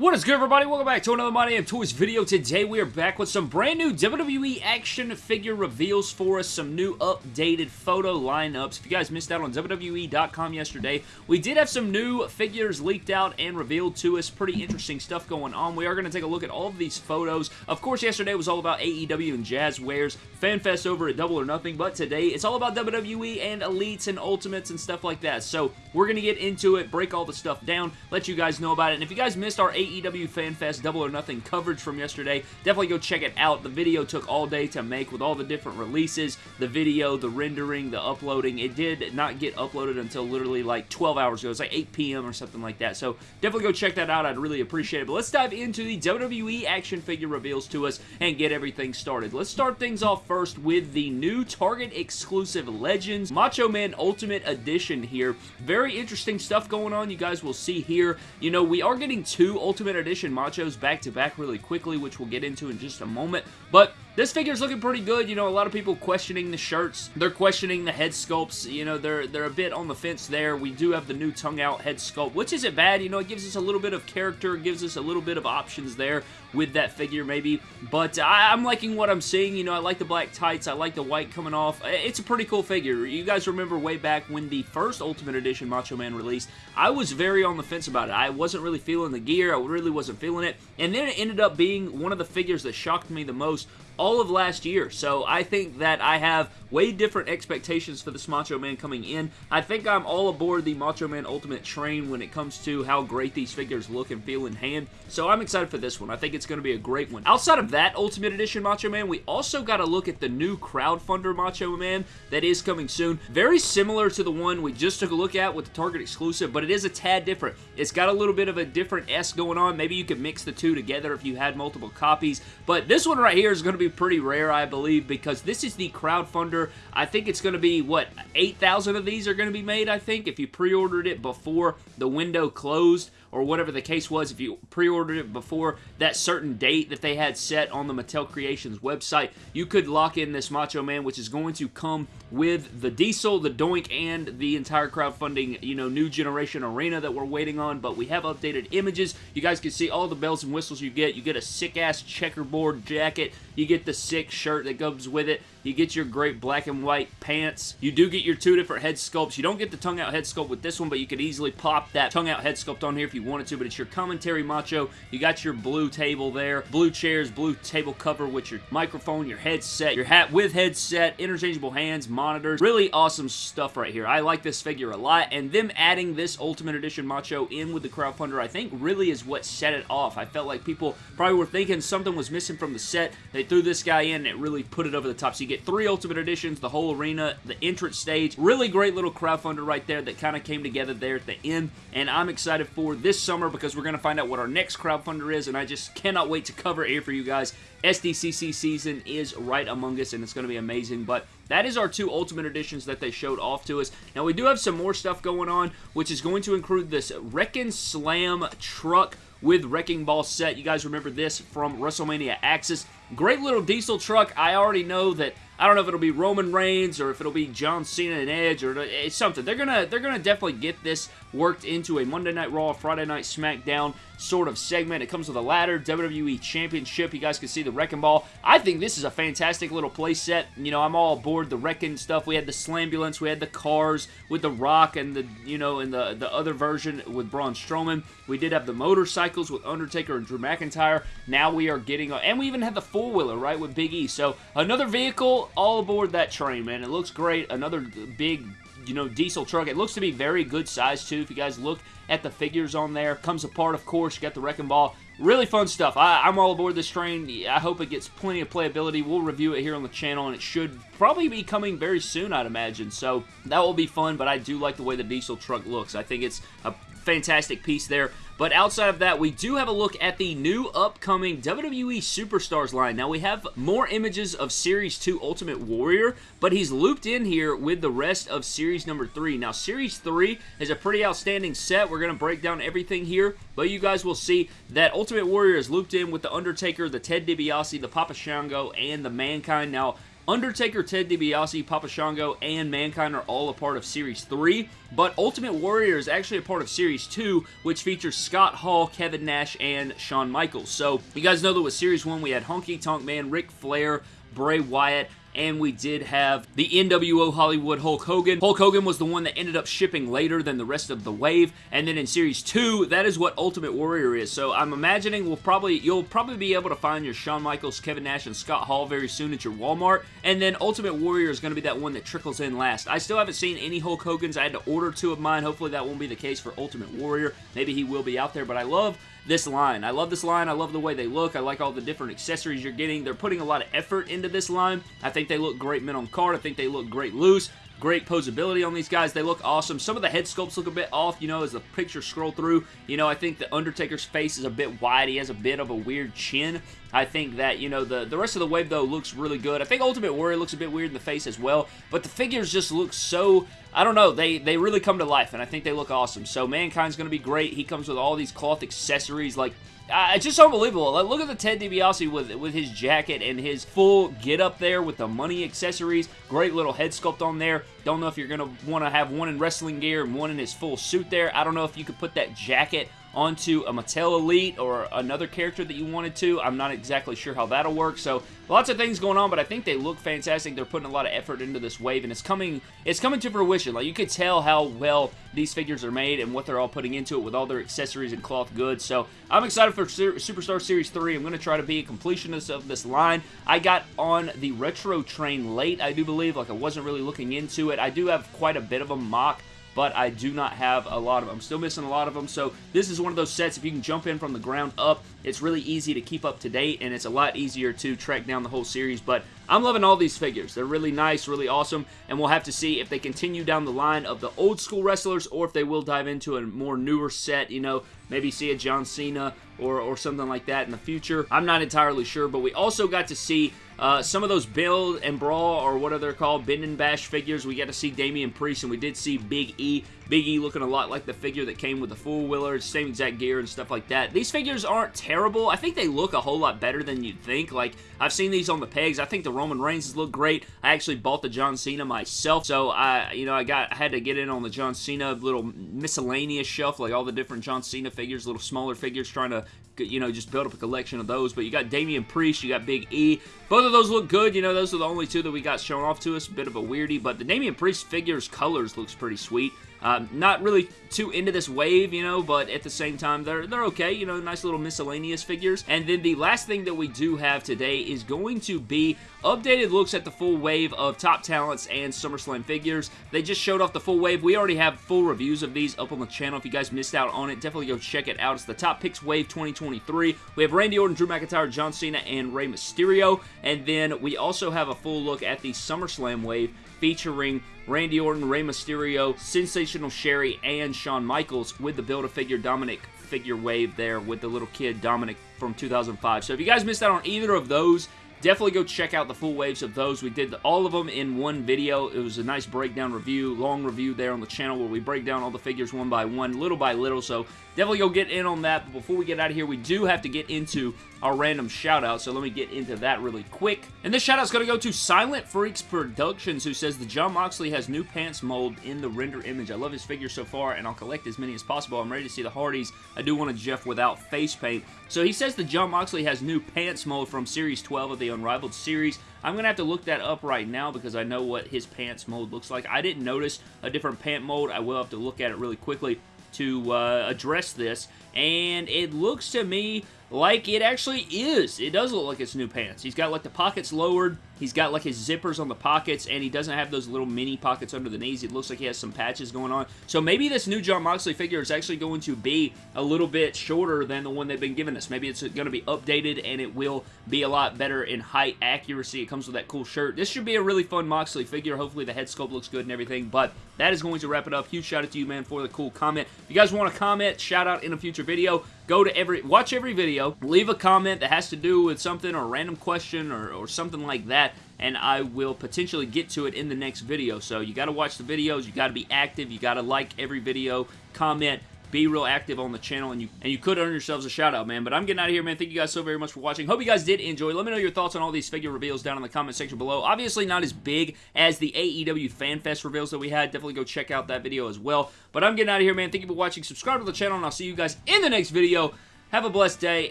What is good everybody? Welcome back to another My Damn Toys video. Today we are back with some brand new WWE action figure reveals for us, some new updated photo lineups. If you guys missed out on WWE.com yesterday, we did have some new figures leaked out and revealed to us. Pretty interesting stuff going on. We are going to take a look at all of these photos. Of course, yesterday was all about AEW and Jazwares, FanFest over at Double or Nothing, but today it's all about WWE and Elites and Ultimates and stuff like that. So we're going to get into it, break all the stuff down, let you guys know about it. And if you guys missed our AEW AEW FanFest Double or Nothing coverage from yesterday. Definitely go check it out. The video took all day to make with all the different releases, the video, the rendering, the uploading. It did not get uploaded until literally like 12 hours ago. It's like 8 p.m. or something like that. So definitely go check that out. I'd really appreciate it. But let's dive into the WWE action figure reveals to us and get everything started. Let's start things off first with the new Target exclusive Legends Macho Man Ultimate Edition here. Very interesting stuff going on. You guys will see here. You know, we are getting two Ultimate Ultimate Edition Machos back-to-back -back really quickly, which we'll get into in just a moment. But this figure's looking pretty good. You know, a lot of people questioning the shirts. They're questioning the head sculpts. You know, they're they're a bit on the fence there. We do have the new tongue-out head sculpt, which isn't bad. You know, it gives us a little bit of character. Gives us a little bit of options there with that figure, maybe. But I, I'm liking what I'm seeing. You know, I like the black tights. I like the white coming off. It's a pretty cool figure. You guys remember way back when the first Ultimate Edition Macho Man released, I was very on the fence about it. I wasn't really feeling the gear. I really wasn't feeling it. And then it ended up being one of the figures that shocked me the most all of last year. So I think that I have way different expectations for this Macho Man coming in. I think I'm all aboard the Macho Man Ultimate train when it comes to how great these figures look and feel in hand. So I'm excited for this one. I think it's going to be a great one. Outside of that Ultimate Edition Macho Man, we also got to look at the new crowdfunder Macho Man that is coming soon. Very similar to the one we just took a look at with the Target exclusive, but it is a tad different. It's got a little bit of a different S going on. Maybe you could mix the two together if you had multiple copies, but this one right here is going to be pretty rare, I believe, because this is the crowdfunder. I think it's going to be, what, 8,000 of these are going to be made, I think, if you pre-ordered it before the window closed or whatever the case was, if you pre-ordered it before that certain date that they had set on the Mattel Creations website, you could lock in this Macho Man, which is going to come with the Diesel, the Doink, and the entire crowdfunding, you know, new generation arena that we're waiting on, but we have updated images. You guys can see all the bells and whistles you get. You get a sick-ass checkerboard jacket. You get the sick shirt that goes with it. You get your great black and white pants. You do get your two different head sculpts. You don't get the tongue-out head sculpt with this one, but you could easily pop that tongue-out head sculpt on here if you wanted to, but it's your commentary macho. You got your blue table there, blue chairs, blue table cover with your microphone, your headset, your hat with headset, interchangeable hands, monitors. Really awesome stuff right here. I like this figure a lot, and them adding this Ultimate Edition Macho in with the crowdfunder, I think really is what set it off. I felt like people probably were thinking something was missing from the set. They threw this guy in, and it really put it over the top. So you get three Ultimate Editions, the whole arena, the entrance stage. Really great little crowdfunder right there that kind of came together there at the end, and I'm excited for this summer because we're going to find out what our next crowdfunder is, and I just cannot wait to cover it for you guys. SDCC season is right among us, and it's going to be amazing, but that is our two Ultimate Editions that they showed off to us. Now, we do have some more stuff going on, which is going to include this Wrekkin' Slam truck with Wrecking Ball set. You guys remember this from WrestleMania Axxess. Great little diesel truck. I already know that I don't know if it'll be Roman Reigns or if it'll be John Cena and Edge or it's something. They're gonna they're gonna definitely get this worked into a Monday Night Raw, Friday Night SmackDown sort of segment. It comes with a ladder, WWE Championship. You guys can see the Wrecking Ball. I think this is a fantastic little play set. You know, I'm all aboard the Wrecking stuff. We had the Slambulance, we had the cars with the Rock and the, you know, and the, the other version with Braun Strowman. We did have the motorcycles with Undertaker and Drew McIntyre. Now we are getting, and we even had the four-wheeler, right, with Big E. So another vehicle all aboard that train, man. It looks great. Another big you know, diesel truck. It looks to be very good size, too. If you guys look at the figures on there. Comes apart, of course. You got the Wrecking Ball. Really fun stuff. I, am all aboard this train. I hope it gets plenty of playability. We'll review it here on the channel, and it should probably be coming very soon, I'd imagine. So that will be fun, but I do like the way the diesel truck looks. I think it's a fantastic piece there. But outside of that, we do have a look at the new upcoming WWE Superstars line. Now, we have more images of Series 2 Ultimate Warrior, but he's looped in here with the rest of Series number 3. Now, Series 3 is a pretty outstanding set. We're going to break down everything here, but you guys will see that Ultimate Warrior is looped in with The Undertaker, the Ted DiBiase, the Papa Shango, and the Mankind. Now, Undertaker, Ted DiBiase, Papa Shango, and Mankind are all a part of Series 3, but Ultimate Warrior is actually a part of Series 2, which features Scott Hall, Kevin Nash, and Shawn Michaels. So, you guys know that with Series 1, we had Honky Tonk Man, Ric Flair, Bray Wyatt, and we did have the NWO Hollywood Hulk Hogan. Hulk Hogan was the one that ended up shipping later than the rest of the wave, and then in Series 2, that is what Ultimate Warrior is. So I'm imagining we'll probably you'll probably be able to find your Shawn Michaels, Kevin Nash, and Scott Hall very soon at your Walmart, and then Ultimate Warrior is going to be that one that trickles in last. I still haven't seen any Hulk Hogan's. I had to order two of mine. Hopefully that won't be the case for Ultimate Warrior. Maybe he will be out there, but I love this line. I love this line. I love the way they look. I like all the different accessories you're getting. They're putting a lot of effort into this line. I think they look great men on card. I think they look great loose. Great posability on these guys. They look awesome. Some of the head sculpts look a bit off, you know, as the pictures scroll through. You know, I think the Undertaker's face is a bit wide. He has a bit of a weird chin. I think that, you know, the, the rest of the wave, though, looks really good. I think Ultimate Warrior looks a bit weird in the face as well, but the figures just look so, I don't know, they, they really come to life, and I think they look awesome. So Mankind's going to be great. He comes with all these cloth accessories, like, uh, it's just unbelievable. Like, look at the Ted DiBiase with with his jacket and his full get up there with the money accessories. Great little head sculpt on there. Don't know if you're to want to have one in wrestling gear and one in his full suit there. I don't know if you could put that jacket onto a Mattel Elite or another character that you wanted to. I'm not exactly sure how that'll work. So lots of things going on, but I think they look fantastic. They're putting a lot of effort into this wave, and it's coming it's coming to fruition. Like you could tell how well these figures are made and what they're all putting into it with all their accessories and cloth goods. So I'm excited for Superstar Series 3. I'm going to try to be a completionist of this line. I got on the retro train late, I do believe. Like I wasn't really looking into it. I do have quite a bit of a mock but I do not have a lot of them. I'm still missing a lot of them, so this is one of those sets, if you can jump in from the ground up, it's really easy to keep up to date, and it's a lot easier to track down the whole series, but I'm loving all these figures. They're really nice, really awesome, and we'll have to see if they continue down the line of the old school wrestlers, or if they will dive into a more newer set, you know, maybe see a John Cena or, or something like that in the future. I'm not entirely sure, but we also got to see uh, some of those build and brawl, or what are they called, bend and bash figures. We got to see Damian Priest, and we did see Big E. Big E looking a lot like the figure that came with the Fool Wheeler, same exact gear and stuff like that. These figures aren't terrible. I think they look a whole lot better than you'd think. Like, I've seen these on the pegs. I think the Roman Reigns look great. I actually bought the John Cena myself, so I, you know, I got I had to get in on the John Cena little miscellaneous shelf, like all the different John Cena figures, little smaller figures, trying to you know, just build up a collection of those. But you got Damian Priest, you got Big E. Both of those look good. You know, those are the only two that we got shown off to us. Bit of a weirdie, but the Damian Priest figures colors looks pretty sweet. Um, not really too into this wave, you know, but at the same time, they're, they're okay, you know, nice little miscellaneous figures. And then the last thing that we do have today is going to be updated looks at the full wave of Top Talents and SummerSlam figures. They just showed off the full wave. We already have full reviews of these up on the channel. If you guys missed out on it, definitely go check it out. It's the Top Picks Wave 2023. We have Randy Orton, Drew McIntyre, John Cena, and Rey Mysterio. And then we also have a full look at the SummerSlam wave featuring Randy Orton, Rey Mysterio, Sensational Sherri, and Shawn Michaels with the Build-A-Figure Dominik figure wave there with the little kid Dominik from 2005. So if you guys missed out on either of those, definitely go check out the full waves of those. We did all of them in one video. It was a nice breakdown review, long review there on the channel where we break down all the figures one by one, little by little, so definitely go get in on that. But before we get out of here, we do have to get into our random shout out, so let me get into that really quick. And this shout out's going to go to Silent Freaks Productions, who says the Jon Moxley has new pants mold in the render image. I love his figure so far, and I'll collect as many as possible. I'm ready to see the Hardys. I do want a Jeff without face paint. So he says the Jon Moxley has new pants mold from Series 12 of the Unrivaled series. I'm going to have to look that up right now because I know what his pants mold looks like. I didn't notice a different pant mold. I will have to look at it really quickly to uh, address this, and it looks to me like it actually is. It does look like it's new pants. He's got like the pockets lowered. He's got like his zippers on the pockets, and he doesn't have those little mini pockets under the knees. It looks like he has some patches going on. So maybe this new Jon Moxley figure is actually going to be a little bit shorter than the one they've been giving us. Maybe it's going to be updated, and it will be a lot better in height accuracy. It comes with that cool shirt. This should be a really fun Moxley figure. Hopefully the head sculpt looks good and everything, but that is going to wrap it up. Huge shout out to you, man, for the cool comment. If you guys want to comment, shout out in a future video, go to every, watch every video, leave a comment that has to do with something or a random question or, or something like that, and I will potentially get to it in the next video. So you got to watch the videos, you got to be active, you got to like every video, comment, be real active on the channel, and you and you could earn yourselves a shout out, man. But I'm getting out of here, man. Thank you guys so very much for watching. Hope you guys did enjoy. Let me know your thoughts on all these figure reveals down in the comment section below. Obviously, not as big as the AEW FanFest reveals that we had. Definitely go check out that video as well. But I'm getting out of here, man. Thank you for watching. Subscribe to the channel, and I'll see you guys in the next video. Have a blessed day,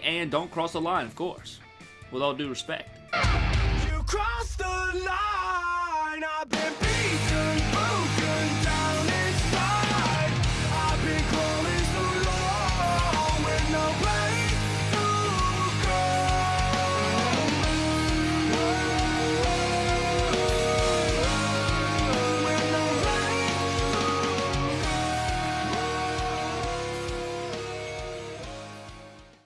and don't cross the line, of course. With all due respect. You the line.